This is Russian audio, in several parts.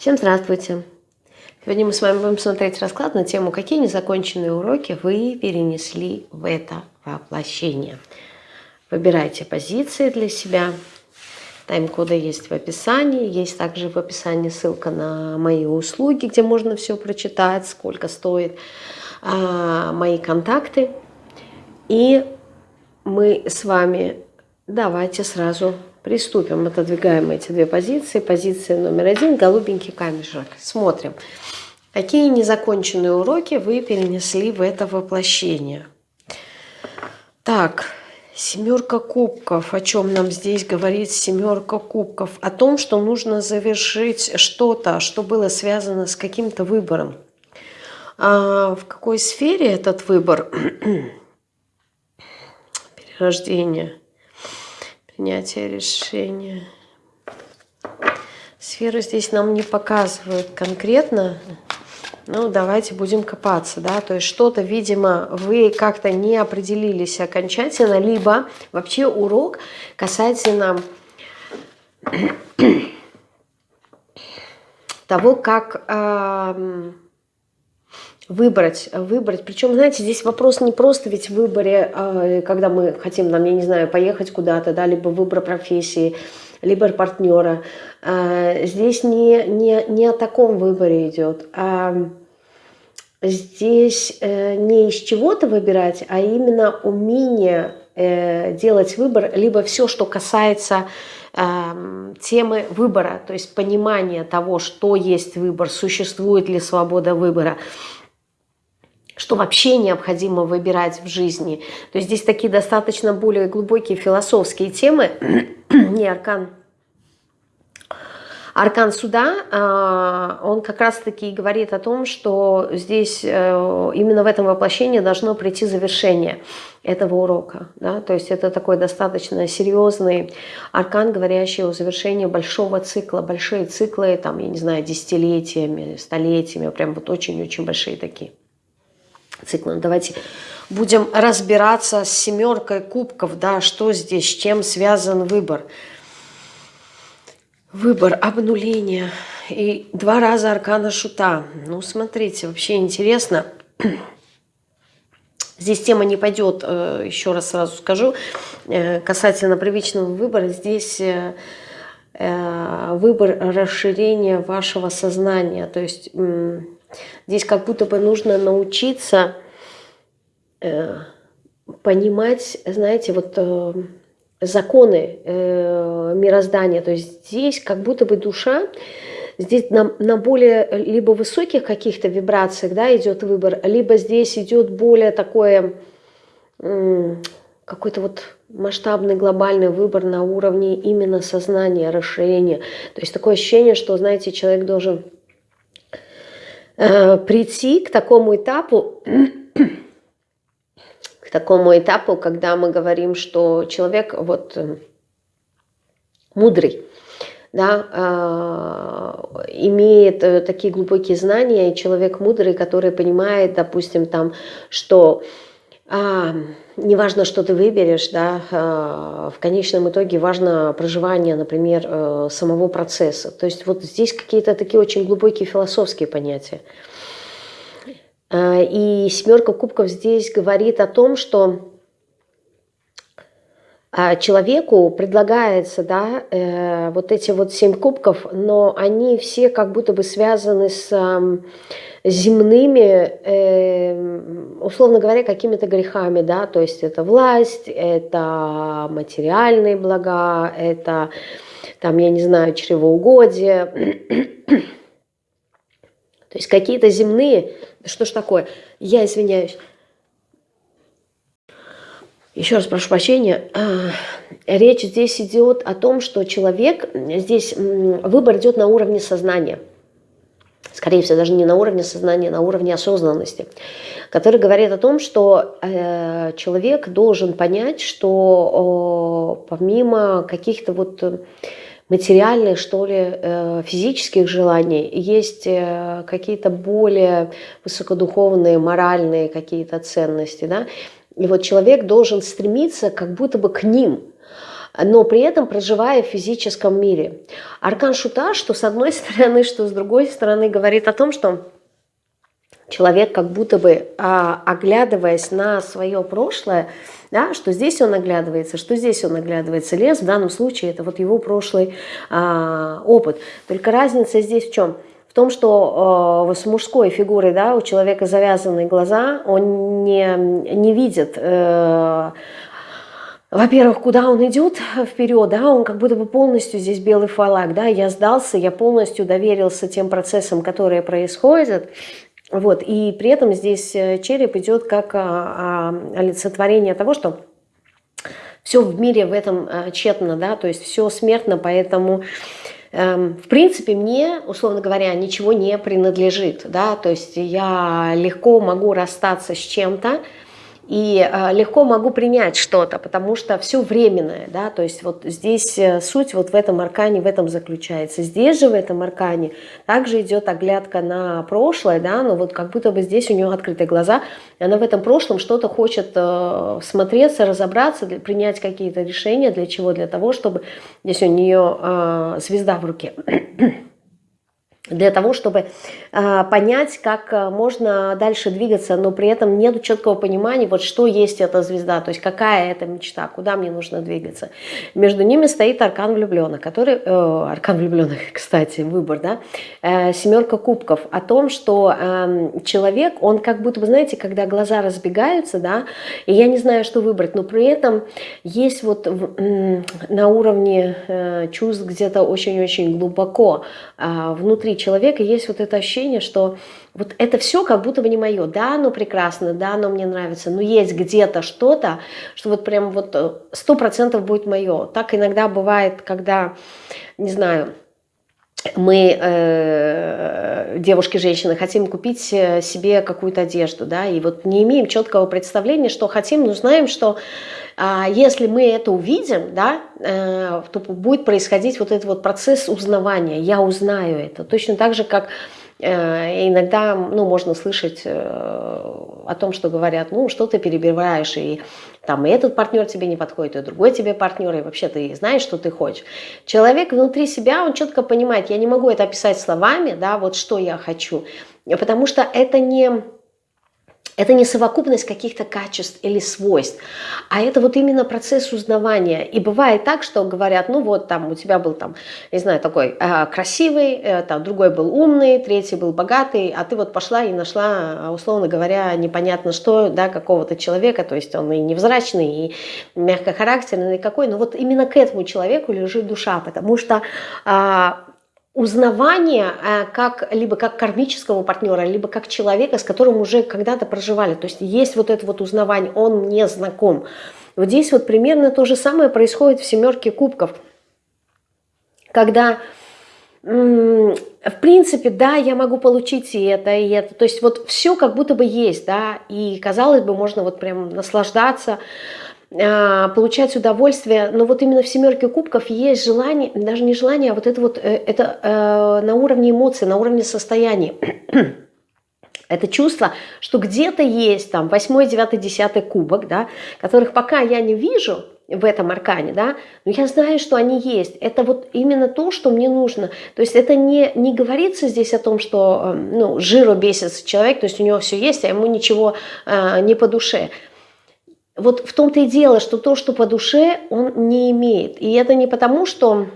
Всем здравствуйте! Сегодня мы с вами будем смотреть расклад на тему, какие незаконченные уроки вы перенесли в это воплощение. Выбирайте позиции для себя. Тайм-коды есть в описании. Есть также в описании ссылка на мои услуги, где можно все прочитать, сколько стоит, а, мои контакты. И мы с вами давайте сразу Приступим, отодвигаем эти две позиции. Позиция номер один – голубенький камешек. Смотрим, какие незаконченные уроки вы перенесли в это воплощение. Так, семерка кубков. О чем нам здесь говорит семерка кубков? О том, что нужно завершить что-то, что было связано с каким-то выбором. А в какой сфере этот выбор? Перерождение принятия решения. Сферу здесь нам не показывают конкретно. Ну, давайте будем копаться, да, то есть что-то, видимо, вы как-то не определились окончательно, либо вообще урок касательно того, как э, выбрать, выбрать. Причем, знаете, здесь вопрос не просто ведь в выборе, а, когда мы хотим, нам, я не знаю, поехать куда-то, да, либо выбор профессии, либо партнера. А, здесь не, не, не о таком выборе идет, а здесь э, не из чего-то выбирать, а именно умение э, делать выбор, либо все, что касается темы выбора, то есть понимание того, что есть выбор, существует ли свобода выбора, что вообще необходимо выбирать в жизни. То есть здесь такие достаточно более глубокие философские темы. Не аркан. Аркан суда, а, он как раз-таки говорит о том, что здесь э, именно в этом воплощении должно прийти завершение этого урока. Да? То есть это такой достаточно серьезный аркан, говорящий о завершении большого цикла. Большие циклы, там, я не знаю, десятилетиями, столетиями, прям вот очень-очень большие такие циклом. Давайте будем разбираться с семеркой кубков, да, что здесь, с чем связан выбор. Выбор, обнуление и два раза аркана шута. Ну, смотрите, вообще интересно. Здесь тема не пойдет, э, еще раз сразу скажу, э, касательно привычного выбора. Здесь э, выбор расширения вашего сознания. То есть Здесь как будто бы нужно научиться э, понимать, знаете, вот э, законы э, мироздания. То есть здесь как будто бы душа, здесь на, на более либо высоких каких-то вибрациях да, идет выбор, либо здесь идет более такое, какой-то вот масштабный глобальный выбор на уровне именно сознания, расширения. То есть такое ощущение, что, знаете, человек должен Э, прийти к такому этапу, к такому этапу, когда мы говорим, что человек вот э, мудрый, да, э, имеет такие глубокие знания, и человек мудрый, который понимает, допустим, там, что а, неважно, что ты выберешь, да, а, в конечном итоге важно проживание, например, э, самого процесса. То есть вот здесь какие-то такие очень глубокие философские понятия. А, и семерка кубков здесь говорит о том, что а, человеку предлагается да, э, вот эти вот семь кубков, но они все как будто бы связаны с земными, э, условно говоря, какими-то грехами, да, то есть это власть, это материальные блага, это, там, я не знаю, чревоугодие, то есть какие-то земные, что ж такое, я извиняюсь, еще раз прошу прощения, а, речь здесь идет о том, что человек, здесь выбор идет на уровне сознания – скорее всего, даже не на уровне сознания, а на уровне осознанности, который говорит о том, что э, человек должен понять, что э, помимо каких-то вот материальных, что ли, э, физических желаний, есть э, какие-то более высокодуховные, моральные какие-то ценности, да, и вот человек должен стремиться как будто бы к ним, но при этом проживая в физическом мире. Аркан Шута, что с одной стороны, что с другой стороны, говорит о том, что человек как будто бы, а, оглядываясь на свое прошлое, да, что здесь он оглядывается, что здесь он оглядывается. Лес в данном случае это вот его прошлый а, опыт. Только разница здесь в чем? В том, что э, с мужской фигурой да, у человека завязанные глаза, он не, не видит... Э, во-первых, куда он идет вперед, да, он как будто бы полностью здесь белый фалак, да, я сдался, я полностью доверился тем процессам, которые происходят, вот, и при этом здесь э, череп идет как а, а, олицетворение того, что все в мире в этом а, тщетно, да, то есть все смертно, поэтому, эм, в принципе, мне, условно говоря, ничего не принадлежит, да, то есть я легко могу расстаться с чем-то, и э, легко могу принять что-то, потому что все временное, да, то есть вот здесь э, суть вот в этом аркане, в этом заключается. Здесь же в этом аркане также идет оглядка на прошлое, да, но вот как будто бы здесь у нее открытые глаза, и она в этом прошлом что-то хочет э, смотреться, разобраться, принять какие-то решения, для чего? Для того, чтобы здесь у нее э, звезда в руке для того, чтобы понять, как э, можно дальше двигаться, но при этом нет четкого понимания, вот что есть эта звезда, то есть какая это мечта, куда мне нужно двигаться. Между ними стоит аркан влюбленных, который, э, аркан влюбленных, кстати, выбор, да, э, семерка кубков, о том, что э, человек, он как будто бы, знаете, когда глаза разбегаются, да, и я не знаю, что выбрать, но при этом есть вот э, на уровне э, чувств где-то очень-очень глубоко э, внутри человека есть вот это ощущение, что вот это все как будто бы не мое. Да, оно прекрасно, да, оно мне нравится, но есть где-то что-то, что вот прям вот э, сто процентов будет мое. Так иногда бывает, когда, не знаю, мы, э, девушки, женщины, хотим купить э, себе какую-то одежду, да, и вот не имеем четкого представления, что хотим, но знаем, что э, если мы это увидим, да, э, то будет происходить вот этот вот процесс узнавания, я узнаю это, точно так же, как иногда ну, можно слышать э, о том, что говорят, ну, что ты перебиваешь, и там и этот партнер тебе не подходит, и другой тебе партнер, и вообще ты знаешь, что ты хочешь. Человек внутри себя, он четко понимает, я не могу это описать словами, да, вот что я хочу, потому что это не это не совокупность каких-то качеств или свойств, а это вот именно процесс узнавания. И бывает так, что говорят, ну вот там у тебя был там, не знаю, такой э, красивый, э, там другой был умный, третий был богатый, а ты вот пошла и нашла, условно говоря, непонятно что, да, какого-то человека, то есть он и невзрачный, и мягкохарактерный, и какой, но вот именно к этому человеку лежит душа, потому что э, узнавание э, как, либо как кармического партнера, либо как человека, с которым уже когда-то проживали. То есть есть вот это вот узнавание, он мне знаком. Вот здесь вот примерно то же самое происходит в «семерке кубков». Когда, в принципе, да, я могу получить и это, и это. То есть вот все как будто бы есть, да, и казалось бы, можно вот прям наслаждаться, а, получать удовольствие, но вот именно в семерке кубков есть желание, даже не желание, а вот это вот, э, это э, на уровне эмоций, на уровне состояния. Это чувство, что где-то есть там 8, 9, 10 кубок, да, которых пока я не вижу в этом аркане, да, но я знаю, что они есть. Это вот именно то, что мне нужно. То есть это не, не говорится здесь о том, что э, ну, жиру бесится человек, то есть у него все есть, а ему ничего э, не по душе вот в том-то и дело, что то, что по душе, он не имеет. И это не потому, что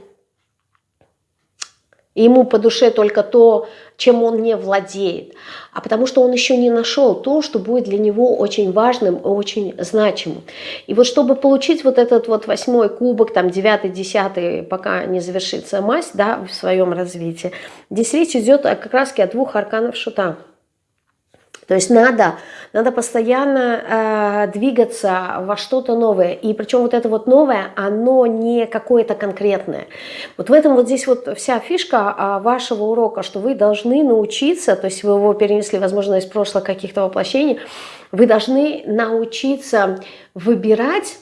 ему по душе только то, чем он не владеет, а потому что он еще не нашел то, что будет для него очень важным и очень значимым. И вот чтобы получить вот этот вот восьмой кубок, там девятый, десятый, пока не завершится мазь да, в своем развитии, здесь речь идет как раз о двух арканах шута – то есть надо, надо постоянно э, двигаться во что-то новое. И причем вот это вот новое, оно не какое-то конкретное. Вот в этом вот здесь вот вся фишка э, вашего урока, что вы должны научиться, то есть вы его перенесли, возможно, из прошлых каких-то воплощений, вы должны научиться выбирать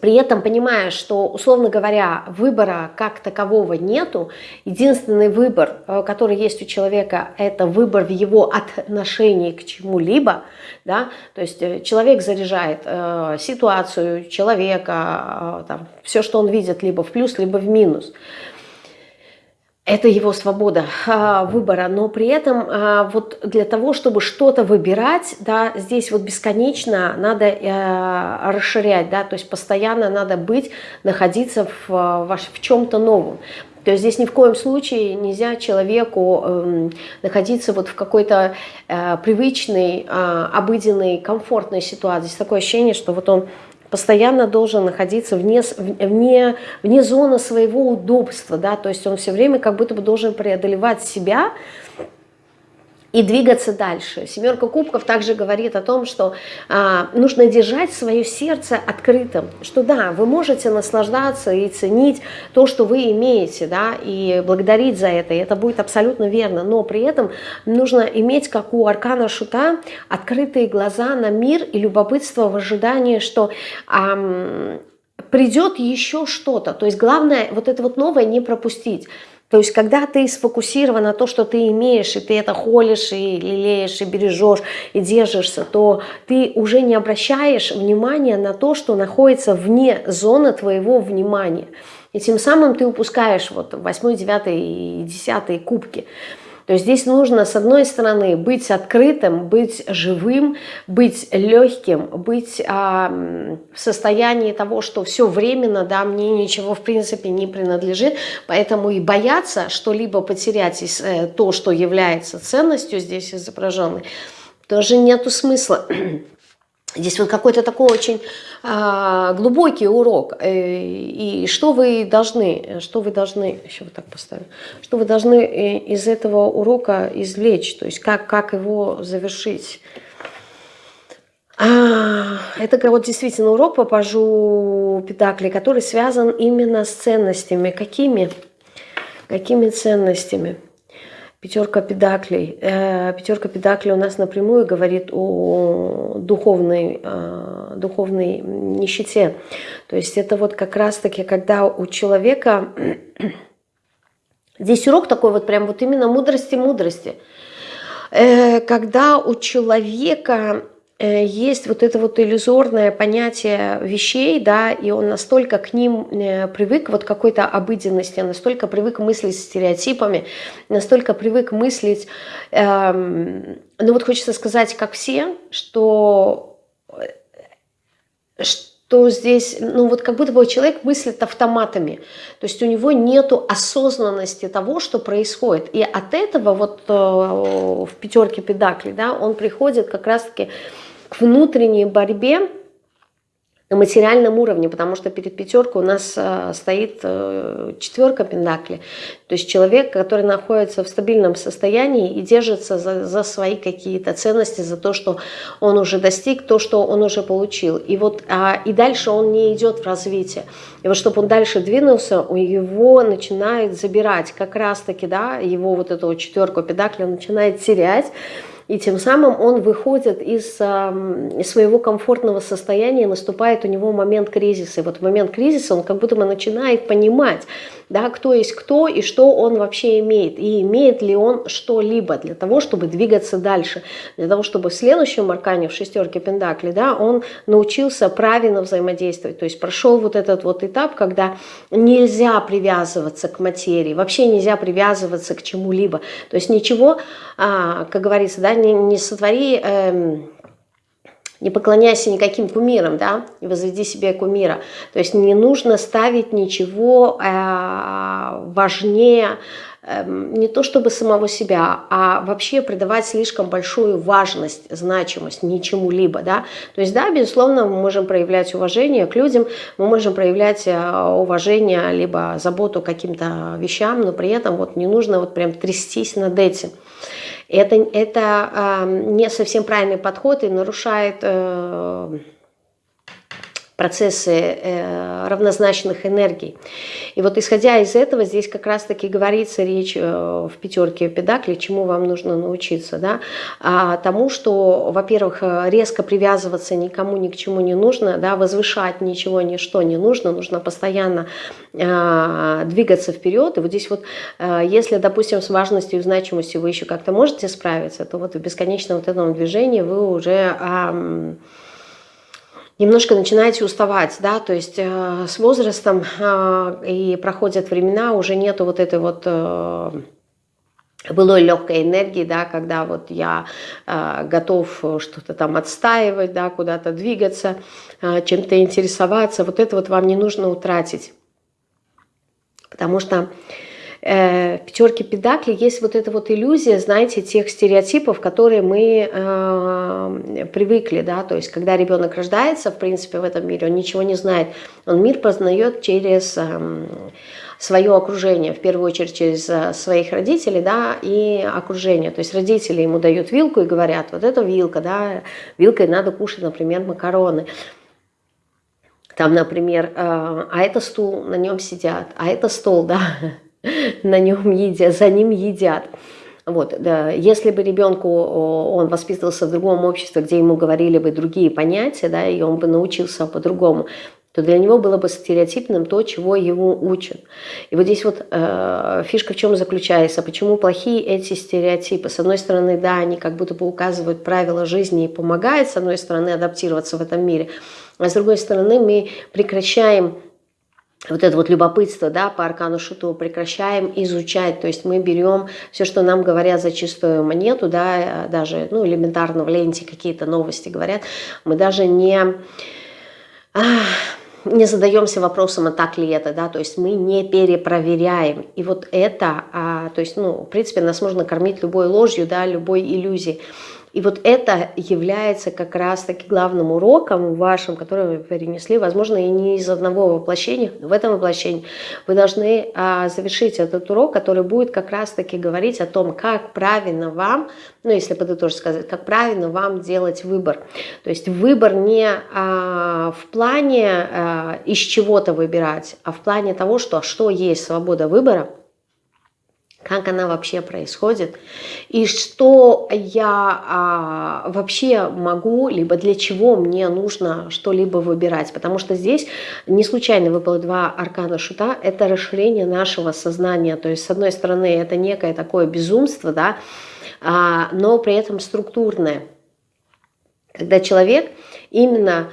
при этом понимая, что, условно говоря, выбора как такового нету, единственный выбор, э, который есть у человека, это выбор в его отношении к чему-либо, да, то есть э, человек заряжает э, ситуацию, человека, э, там, все, что он видит, либо в плюс, либо в минус – это его свобода а, выбора, но при этом а, вот для того, чтобы что-то выбирать, да, здесь вот бесконечно надо а, расширять, да, то есть постоянно надо быть, находиться в, в, в чем-то новом. То есть здесь ни в коем случае нельзя человеку э, находиться вот в какой-то э, привычной, э, обыденной, комфортной ситуации. Здесь такое ощущение, что вот он постоянно должен находиться вне, вне, вне зоны своего удобства, да, то есть он все время как будто бы должен преодолевать себя, и двигаться дальше. Семерка кубков также говорит о том, что а, нужно держать свое сердце открытым, что да, вы можете наслаждаться и ценить то, что вы имеете, да, и благодарить за это, и это будет абсолютно верно, но при этом нужно иметь, как у Аркана Шута, открытые глаза на мир и любопытство в ожидании, что... А, придет еще что-то. То есть главное вот это вот новое не пропустить. То есть, когда ты сфокусирован на то, что ты имеешь, и ты это холишь, и лелеешь, и бережешь, и держишься, то ты уже не обращаешь внимания на то, что находится вне зоны твоего внимания. И тем самым ты упускаешь вот 8, 9 и 10 кубки. То есть здесь нужно, с одной стороны, быть открытым, быть живым, быть легким, быть а, в состоянии того, что все временно, да, мне ничего в принципе не принадлежит, поэтому и бояться что-либо потерять э, то, что является ценностью здесь изображенной, тоже нету смысла. Здесь вот какой-то такой очень а, глубокий урок. Э, и что вы должны, что вы должны, еще вот так поставим, что вы должны э, из этого урока извлечь, то есть как, как его завершить. А, это вот действительно урок по пажу Педакли, который связан именно с ценностями. Какими? Какими ценностями? Пятерка педаклей. Э, пятерка педаклей у нас напрямую говорит о духовной, э, духовной нищете. То есть это вот как раз-таки, когда у человека... Здесь урок такой вот прям вот именно мудрости-мудрости. Э, когда у человека есть вот это вот иллюзорное понятие вещей, да, и он настолько к ним э, привык, вот какой-то обыденности, настолько привык мыслить стереотипами, настолько привык мыслить, эм, ну вот хочется сказать, как все, что, что здесь, ну вот как будто бы человек мыслит автоматами, то есть у него нету осознанности того, что происходит, и от этого вот э, в пятерке педакли, да, он приходит как раз-таки к внутренней борьбе на материальном уровне, потому что перед пятеркой у нас э, стоит э, четверка пентакли, то есть человек, который находится в стабильном состоянии и держится за, за свои какие-то ценности, за то, что он уже достиг, то, что он уже получил. И, вот, а, и дальше он не идет в развитие. И вот чтобы он дальше двинулся, у его начинает забирать как раз-таки, да, его вот эту четверку педакли он начинает терять, и тем самым он выходит из, из своего комфортного состояния, наступает у него момент кризиса. И вот в момент кризиса он как будто бы начинает понимать, да, кто есть кто и что он вообще имеет, и имеет ли он что-либо для того, чтобы двигаться дальше, для того, чтобы в следующем аркане, в шестерке Пендакли, да, он научился правильно взаимодействовать, то есть прошел вот этот вот этап, когда нельзя привязываться к материи, вообще нельзя привязываться к чему-либо, то есть ничего, а, как говорится, да, не, не сотвори... Эм, не поклоняйся никаким кумирам, да, и возведи себе кумира. То есть не нужно ставить ничего э, важнее, э, не то чтобы самого себя, а вообще придавать слишком большую важность, значимость ничему-либо, да. То есть, да, безусловно, мы можем проявлять уважение к людям, мы можем проявлять э, уважение, либо заботу к каким-то вещам, но при этом вот не нужно вот прям трястись над этим. Это, это э, не совсем правильный подход и нарушает э, процессы э, равнозначных энергий. И вот исходя из этого, здесь как раз-таки говорится речь э, в пятерке педакли, чему вам нужно научиться. Да? А тому, что, во-первых, резко привязываться никому ни к чему не нужно, да, возвышать ничего, ничто не нужно, нужно постоянно э, двигаться вперед. И вот здесь вот, если, допустим, с важностью и значимостью вы еще как-то можете справиться, то вот в бесконечном вот этом движении вы уже... Немножко начинаете уставать, да, то есть э, с возрастом э, и проходят времена, уже нету вот этой вот э, былой легкой энергии, да, когда вот я э, готов что-то там отстаивать, да, куда-то двигаться, э, чем-то интересоваться, вот это вот вам не нужно утратить, потому что э, пятерки педакли есть вот эта вот иллюзия, знаете, тех стереотипов, которые мы э, привыкли, да, то есть когда ребенок рождается, в принципе, в этом мире, он ничего не знает, он мир познает через э, свое окружение, в первую очередь через э, своих родителей, да, и окружение, то есть родители ему дают вилку и говорят, вот это вилка, да, вилкой надо кушать, например, макароны, там, например, э, а это стул, на нем сидят, а это стол, да, на нем едят, за ним едят. Вот, да, если бы ребенку он воспитывался в другом обществе, где ему говорили бы другие понятия, да, и он бы научился по-другому, то для него было бы стереотипным то, чего его учат. И вот здесь вот э, фишка в чем заключается, почему плохие эти стереотипы. С одной стороны, да, они как будто бы указывают правила жизни и помогают, с одной стороны, адаптироваться в этом мире, а с другой стороны, мы прекращаем вот это вот любопытство, да, по аркану шуту прекращаем изучать, то есть мы берем все, что нам говорят за чистую монету, да, даже, ну, элементарно в ленте какие-то новости говорят, мы даже не, не задаемся вопросом, а так ли это, да, то есть мы не перепроверяем, и вот это, а, то есть, ну, в принципе, нас можно кормить любой ложью, да, любой иллюзией, и вот это является как раз-таки главным уроком вашим, который вы перенесли, возможно, и не из одного воплощения, в этом воплощении. Вы должны а, завершить этот урок, который будет как раз-таки говорить о том, как правильно вам, ну, если подытожить сказать, как правильно вам делать выбор. То есть выбор не а, в плане а, из чего-то выбирать, а в плане того, что, что есть свобода выбора – как она вообще происходит, и что я а, вообще могу, либо для чего мне нужно что-либо выбирать. Потому что здесь не случайно выпало два аркана шута, это расширение нашего сознания. То есть, с одной стороны, это некое такое безумство, да, а, но при этом структурное. Когда человек именно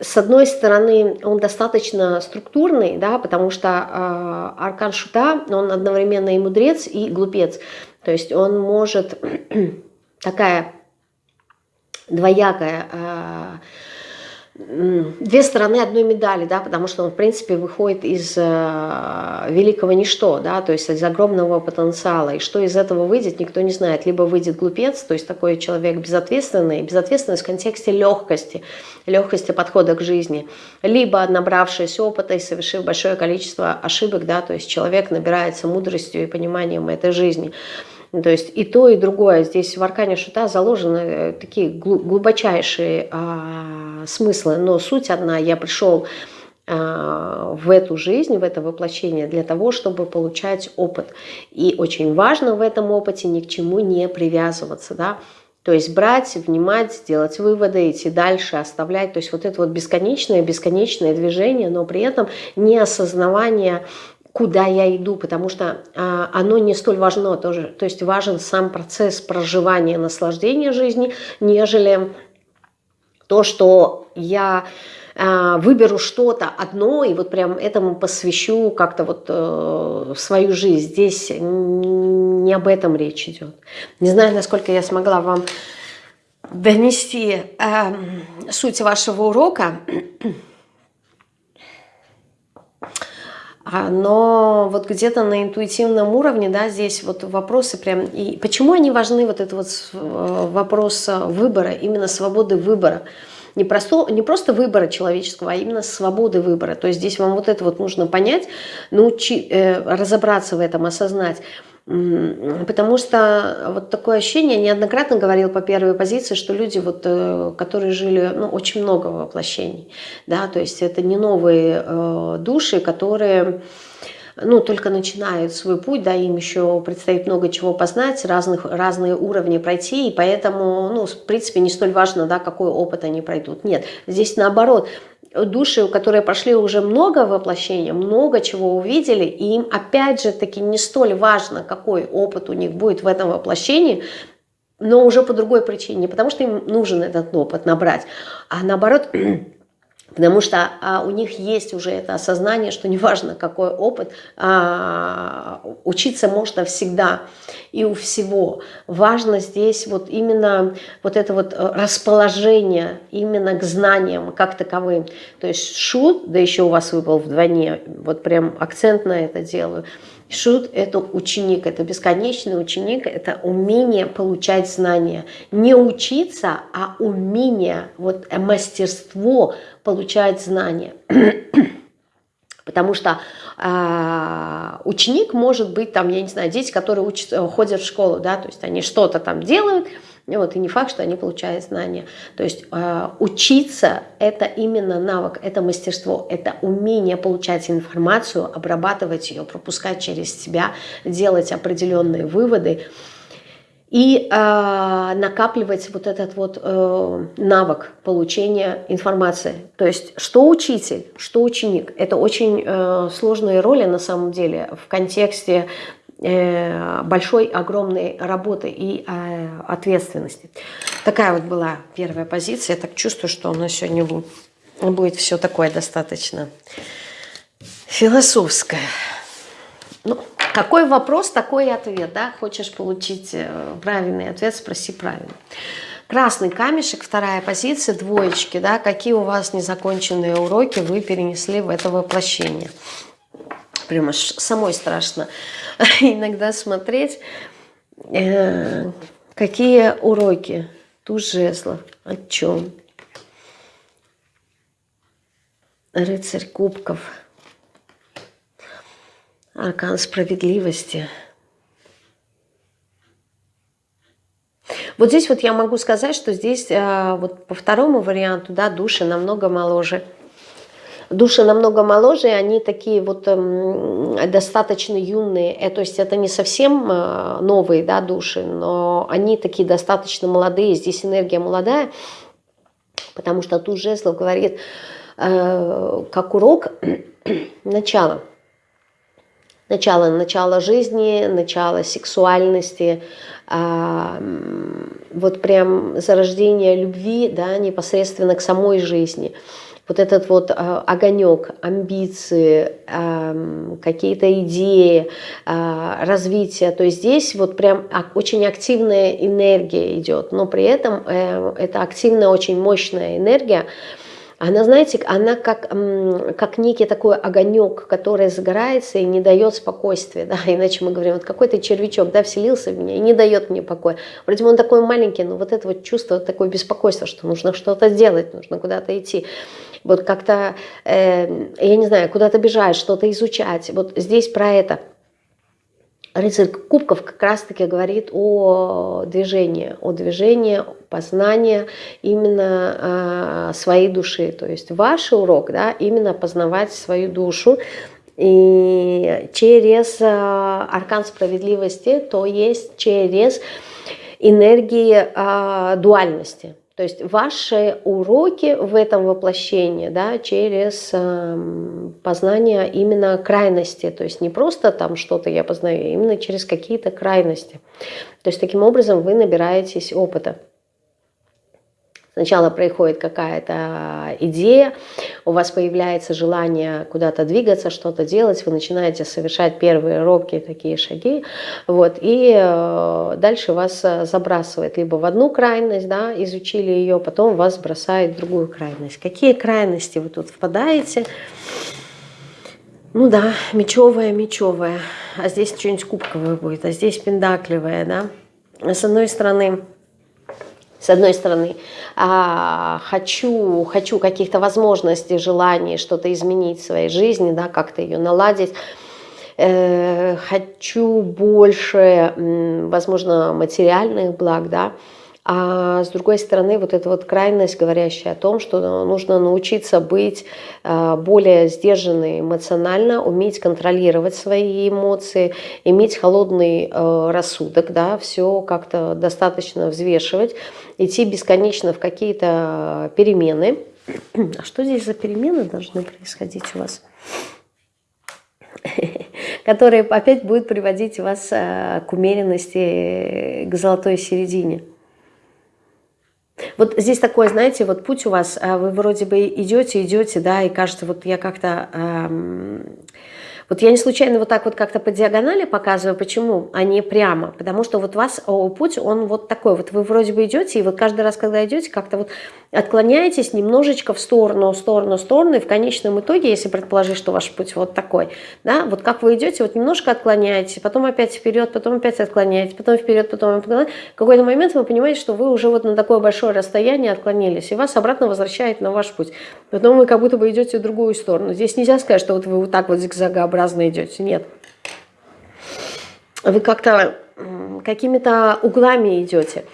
с одной стороны он достаточно структурный, да, потому что э, аркан шута, он одновременно и мудрец, и глупец. То есть он может такая двоякая э, две стороны одной медали, да, потому что он, в принципе, выходит из э, великого ничто, да, то есть из огромного потенциала. И что из этого выйдет, никто не знает. Либо выйдет глупец, то есть такой человек безответственный, безответственность в контексте легкости, легкости подхода к жизни, либо набравшись опыта и совершив большое количество ошибок, да, то есть человек набирается мудростью и пониманием этой жизни. Ну, то есть и то, и другое. Здесь в аркане шута заложены э, такие глубочайшие а, смыслы, но суть одна. Я пришел а, в эту жизнь, в это воплощение для того, чтобы получать опыт. И очень важно в этом опыте ни к чему не привязываться, да, то есть брать, внимать, делать выводы, идти дальше, оставлять. То есть вот это вот бесконечное, бесконечное движение, но при этом не осознавание куда я иду, потому что а, оно не столь важно тоже. То есть важен сам процесс проживания, наслаждения жизни, нежели то, что я а, выберу что-то одно и вот прям этому посвящу как-то вот э, свою жизнь. Здесь не об этом речь идет. Не знаю, насколько я смогла вам донести э, суть вашего урока. А, но вот где-то на интуитивном уровне, да, здесь вот вопросы прям, и почему они важны, вот этот вот э, вопрос выбора, именно свободы выбора. не, просто, не просто выбора человеческого, а именно свободы выбора. То есть здесь вам вот это вот нужно понять, научи, э, разобраться в этом, осознать. Потому что вот такое ощущение, неоднократно говорил по первой позиции, что люди, вот, э, которые жили ну, очень много воплощений, да, то есть это не новые э, души, которые ну, только начинают свой путь, да, им еще предстоит много чего познать, разных, разные уровни пройти, и поэтому, ну, в принципе, не столь важно, да, какой опыт они пройдут. Нет, здесь наоборот, души, которые прошли уже много воплощений, много чего увидели, и им опять же таки не столь важно, какой опыт у них будет в этом воплощении, но уже по другой причине, не потому что им нужен этот опыт набрать, а наоборот Потому что а, у них есть уже это осознание, что неважно какой опыт, а, учиться можно всегда и у всего. Важно здесь вот именно вот это вот э, расположение именно к знаниям как таковым. То есть шут, да еще у вас выпал вдвойне, вот прям акцент на это делаю – Шут – это ученик, это бесконечный ученик, это умение получать знания. Не учиться, а умение, вот э, мастерство получать знания. Потому что э, ученик может быть, там, я не знаю, дети, которые учат, ходят в школу, да, то есть они что-то там делают, вот, и не факт, что они получают знания. То есть э, учиться – это именно навык, это мастерство, это умение получать информацию, обрабатывать ее, пропускать через себя, делать определенные выводы и э, накапливать вот этот вот э, навык получения информации. То есть что учитель, что ученик. Это очень э, сложные роли на самом деле в контексте большой, огромной работы и э, ответственности. Такая вот была первая позиция. Я так чувствую, что у нас сегодня будет все такое достаточно философское. Ну, какой вопрос, такой и ответ. Да? Хочешь получить э, правильный ответ, спроси правильно. Красный камешек, вторая позиция, двоечки. Да? Какие у вас незаконченные уроки вы перенесли в это воплощение? Прямо самой страшно иногда смотреть, э, какие уроки, туз жезлов, о чем. Рыцарь кубков, аркан справедливости. Вот здесь вот я могу сказать, что здесь э, вот по второму варианту, да, души намного моложе – Души намного моложе, они такие вот э, достаточно юные, э, то есть это не совсем э, новые да, души, но они такие достаточно молодые, здесь энергия молодая, потому что тут жезлов говорит, э, как урок, начало. Начало, начало жизни, начало сексуальности, э, вот прям зарождение любви, да, непосредственно к самой жизни – вот этот вот э, огонек, амбиции, какие-то идеи, э, развитие. То есть здесь вот прям очень активная энергия идет, но при этом э, это активная, очень мощная энергия, она, знаете, она как, как некий такой огонек, который загорается и не дает спокойствия. Да? Иначе мы говорим, вот какой-то червячок да, вселился в меня и не дает мне покоя. Вроде бы он такой маленький, но вот это вот чувство, такое беспокойство, что нужно что-то делать, нужно куда-то идти вот как-то, э, я не знаю, куда-то бежать, что-то изучать. Вот здесь про это. Рыцарь Кубков как раз-таки говорит о движении, о движении, познании именно э, своей души. То есть ваш урок, да, именно познавать свою душу, и через э, аркан справедливости, то есть через энергии э, дуальности. То есть ваши уроки в этом воплощении да, через э, познание именно крайности. То есть не просто там что-то я познаю, а именно через какие-то крайности. То есть таким образом вы набираетесь опыта. Сначала происходит какая-то идея, у вас появляется желание куда-то двигаться, что-то делать, вы начинаете совершать первые робкие такие шаги, вот, и э, дальше вас э, забрасывает либо в одну крайность, да, изучили ее, потом вас бросает в другую крайность. Какие крайности вы тут впадаете? Ну да, мечевая, мечевая, а здесь что-нибудь кубковое будет, а здесь пендакливое, да. С одной стороны, с одной стороны, а, хочу, хочу каких-то возможностей, желаний что-то изменить в своей жизни, да, как-то ее наладить, э, хочу больше, возможно, материальных благ, да, а с другой стороны, вот эта вот крайность, говорящая о том, что нужно научиться быть э, более сдержанной эмоционально, уметь контролировать свои эмоции, иметь холодный э, рассудок, да, все как-то достаточно взвешивать, идти бесконечно в какие-то перемены. А что здесь за перемены должны происходить у вас? которые опять будут приводить вас э, к умеренности, к золотой середине. Вот здесь такое, знаете, вот путь у вас, а вы вроде бы идете, идете, да, и кажется, вот я как-то... Эм, вот я не случайно вот так вот как-то по диагонали показываю, почему, а не прямо. Потому что вот вас путь, он вот такой. Вот вы вроде бы идете, и вот каждый раз, когда идете, как-то вот отклоняетесь немножечко в сторону, в сторону, в сторону, и в конечном итоге, если предположить, что ваш путь вот такой, да, вот как вы идете, вот немножко отклоняетесь, потом опять вперед, потом опять отклоняетесь, потом вперед, потом вперед. В какой-то момент вы понимаете, что вы уже вот на такое большое расстояние отклонились, и вас обратно возвращает на ваш путь. Потом вы как будто бы идете в другую сторону. Здесь нельзя сказать, что вот вы вот так вот зигзагообразно идете. Нет. Вы как-то какими-то углами идете.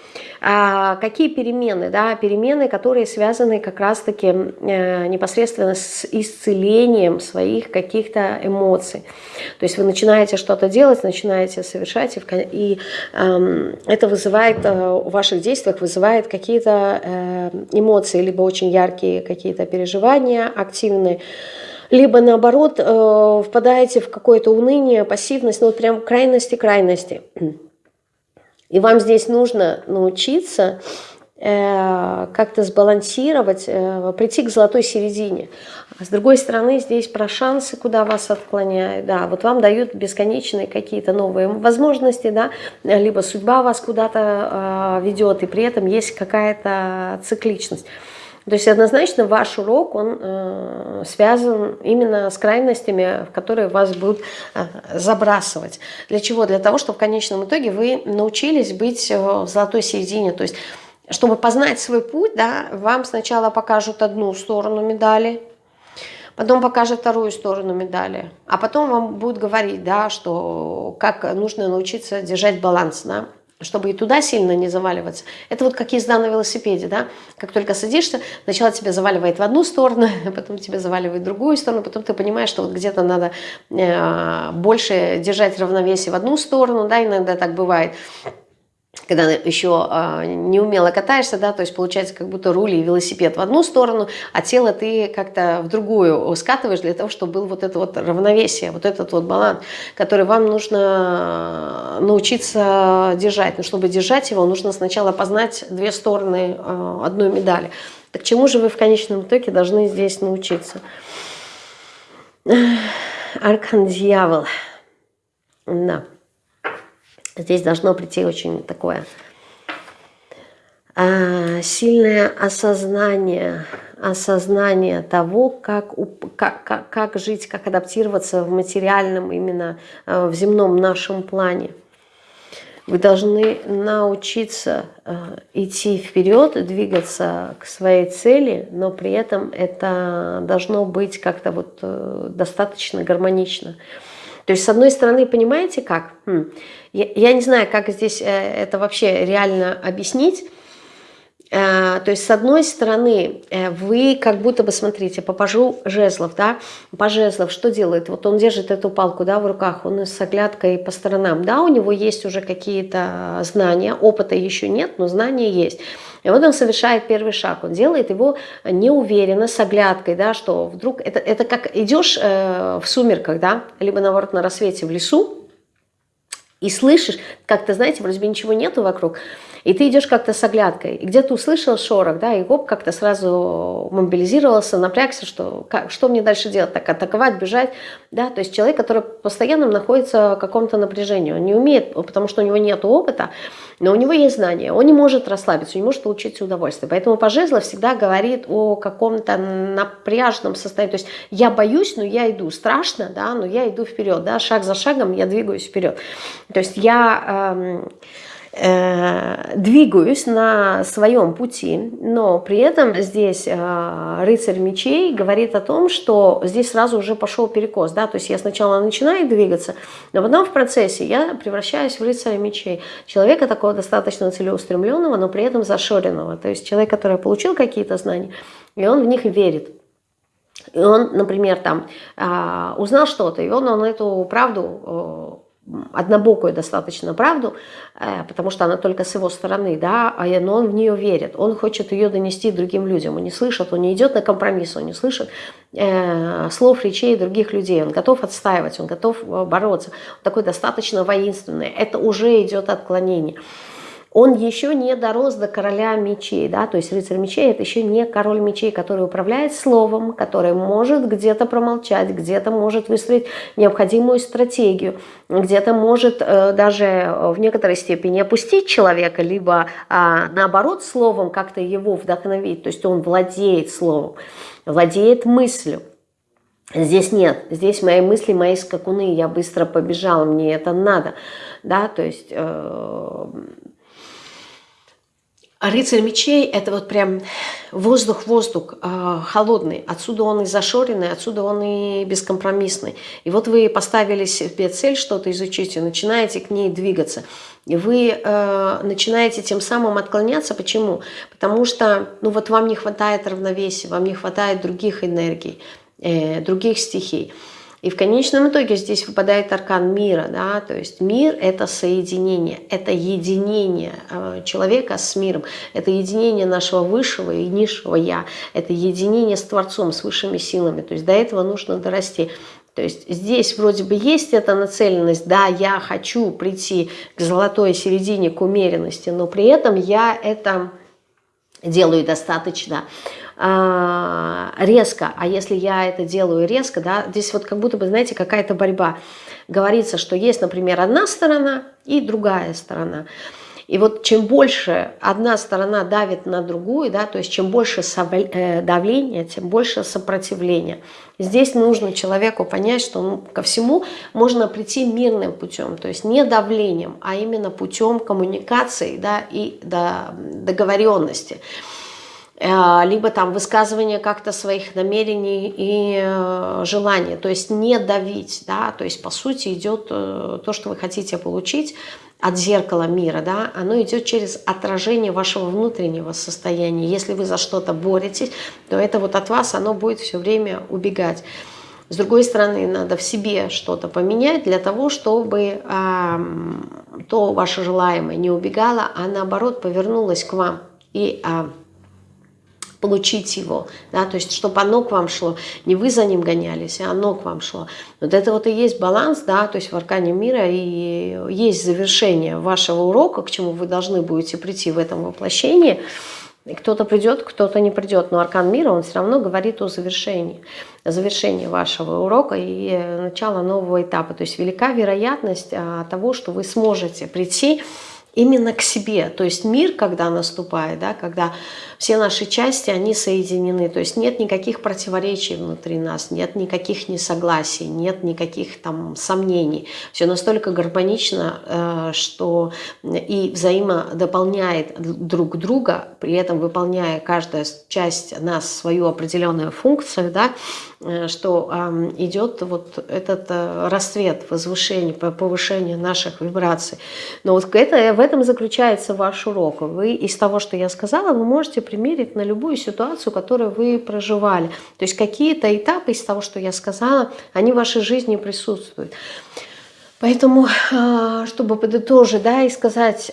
А какие перемены? Да? Перемены, которые связаны как раз-таки э, непосредственно с исцелением своих каких-то эмоций. То есть вы начинаете что-то делать, начинаете совершать, и, и э, это вызывает, э, в ваших действиях вызывает какие-то э, эмоции, либо очень яркие какие-то переживания, активные, либо наоборот э, впадаете в какое-то уныние, пассивность, ну вот прям крайности-крайности. И вам здесь нужно научиться э, как-то сбалансировать, э, прийти к золотой середине. А с другой стороны, здесь про шансы, куда вас отклоняют. Да, вот вам дают бесконечные какие-то новые возможности, да, либо судьба вас куда-то ведет, и при этом есть какая-то цикличность. То есть однозначно ваш урок, он э, связан именно с крайностями, в которые вас будут э, забрасывать. Для чего? Для того, чтобы в конечном итоге вы научились быть э, в золотой середине. То есть, чтобы познать свой путь, да, вам сначала покажут одну сторону медали, потом покажет вторую сторону медали, а потом вам будут говорить, да, что как нужно научиться держать баланс, да, чтобы и туда сильно не заваливаться. Это вот как езда на велосипеде, да? Как только садишься, сначала тебя заваливает в одну сторону, потом тебя заваливает в другую сторону, потом ты понимаешь, что вот где-то надо э, больше держать равновесие в одну сторону, да, иногда так бывает когда еще э, неумело катаешься, да, то есть получается как будто руль и велосипед в одну сторону, а тело ты как-то в другую скатываешь для того, чтобы был вот это вот равновесие, вот этот вот баланс, который вам нужно научиться держать. Но чтобы держать его, нужно сначала познать две стороны э, одной медали. Так чему же вы в конечном итоге должны здесь научиться? Аркан дьявол. Да. Здесь должно прийти очень такое а, сильное осознание, осознание того, как, как, как, как жить, как адаптироваться в материальном, именно а, в земном нашем плане. Вы должны научиться а, идти вперед, двигаться к своей цели, но при этом это должно быть как-то вот э, достаточно гармонично. То есть, с одной стороны, понимаете как? Я, я не знаю, как здесь э, это вообще реально объяснить. Э, то есть, с одной стороны, э, вы как будто бы, смотрите, по пажу жезлов, да, по жезлов что делает? Вот он держит эту палку, да, в руках, он с оглядкой по сторонам, да, у него есть уже какие-то знания, опыта еще нет, но знания есть. И вот он совершает первый шаг, он делает его неуверенно, с оглядкой, да, что вдруг, это, это как идешь в сумерках, да, либо наоборот на рассвете в лесу, и слышишь, как-то, знаете, вроде бы ничего нету вокруг, и ты идешь как-то с оглядкой, и где-то услышал шорох, да, и гоп как-то сразу мобилизировался, напрягся, что, как, что мне дальше делать, так атаковать, бежать, да, то есть человек, который постоянно находится в каком-то напряжении, он не умеет, потому что у него нет опыта, но у него есть знания, он не может расслабиться, он не может получить удовольствие, поэтому Пожезлов всегда говорит о каком-то напряженном состоянии, то есть я боюсь, но я иду, страшно, да, но я иду вперед, да, шаг за шагом я двигаюсь вперед, то есть я... Эм, двигаюсь на своем пути, но при этом здесь э, рыцарь мечей говорит о том, что здесь сразу уже пошел перекос, да, то есть я сначала начинаю двигаться, но потом в процессе я превращаюсь в рыцаря мечей, человека такого достаточно целеустремленного, но при этом зашоренного, то есть человек, который получил какие-то знания, и он в них верит. И он, например, там а, узнал что-то, и он, он эту правду однобокую достаточно правду, э, потому что она только с его стороны, да, а но он в нее верит, он хочет ее донести другим людям, он не слышит, он не идет на компромисс, он не слышит э, слов, речей других людей, он готов отстаивать, он готов э, бороться, он такой достаточно воинственный, это уже идет отклонение он еще не дорос до короля мечей, да, то есть рыцарь мечей это еще не король мечей, который управляет словом, который может где-то промолчать, где-то может выстроить необходимую стратегию, где-то может э, даже в некоторой степени опустить человека, либо э, наоборот словом как-то его вдохновить, то есть он владеет словом, владеет мыслью. Здесь нет, здесь мои мысли, мои скакуны, я быстро побежала, мне это надо, да, то есть... Э, рыцарь мечей – это вот прям воздух-воздух, э, холодный. Отсюда он и зашоренный, отсюда он и бескомпромиссный. И вот вы поставили себе цель что-то изучить и начинаете к ней двигаться. И вы э, начинаете тем самым отклоняться. Почему? Потому что ну вот вам не хватает равновесия, вам не хватает других энергий, э, других стихий. И в конечном итоге здесь выпадает аркан мира, да, то есть мир – это соединение, это единение э, человека с миром, это единение нашего высшего и низшего «я», это единение с Творцом, с высшими силами, то есть до этого нужно дорасти. То есть здесь вроде бы есть эта нацеленность, да, я хочу прийти к золотой середине, к умеренности, но при этом я это делаю достаточно э, резко, а если я это делаю резко, да, здесь вот как будто бы, знаете, какая-то борьба. Говорится, что есть, например, одна сторона и другая сторона. И вот чем больше одна сторона давит на другую, да, то есть чем больше э, давления, тем больше сопротивления. Здесь нужно человеку понять, что ну, ко всему можно прийти мирным путем, то есть не давлением, а именно путем коммуникации да, и договоренности. Э, либо там высказывание как-то своих намерений и э, желаний, то есть не давить, да, то есть по сути идет э, то, что вы хотите получить от зеркала мира, да, оно идет через отражение вашего внутреннего состояния. Если вы за что-то боретесь, то это вот от вас оно будет все время убегать. С другой стороны, надо в себе что-то поменять для того, чтобы э, то ваше желаемое не убегало, а наоборот повернулось к вам и э, получить его, да, то есть чтобы оно к вам шло, не вы за ним гонялись, а оно к вам шло. Вот это вот и есть баланс, да, то есть в аркане мира и есть завершение вашего урока, к чему вы должны будете прийти в этом воплощении. Кто-то придет, кто-то не придет, но аркан мира, он все равно говорит о завершении, о завершении вашего урока и начала нового этапа. То есть велика вероятность а, того, что вы сможете прийти именно к себе. То есть мир, когда наступает, да, когда все наши части, они соединены. То есть нет никаких противоречий внутри нас, нет никаких несогласий, нет никаких там сомнений. Все настолько гармонично, э, что и взаимодополняет друг друга, при этом выполняя каждая часть нас свою определенную функцию, да, э, что идет вот этот э, расцвет, возвышение, повышение наших вибраций. Но вот это, в этом заключается ваш урок. Вы из того, что я сказала, вы можете примерить на любую ситуацию, которую вы проживали. То есть какие-то этапы из того, что я сказала, они в вашей жизни присутствуют. Поэтому, а, чтобы подытожить, да, и сказать,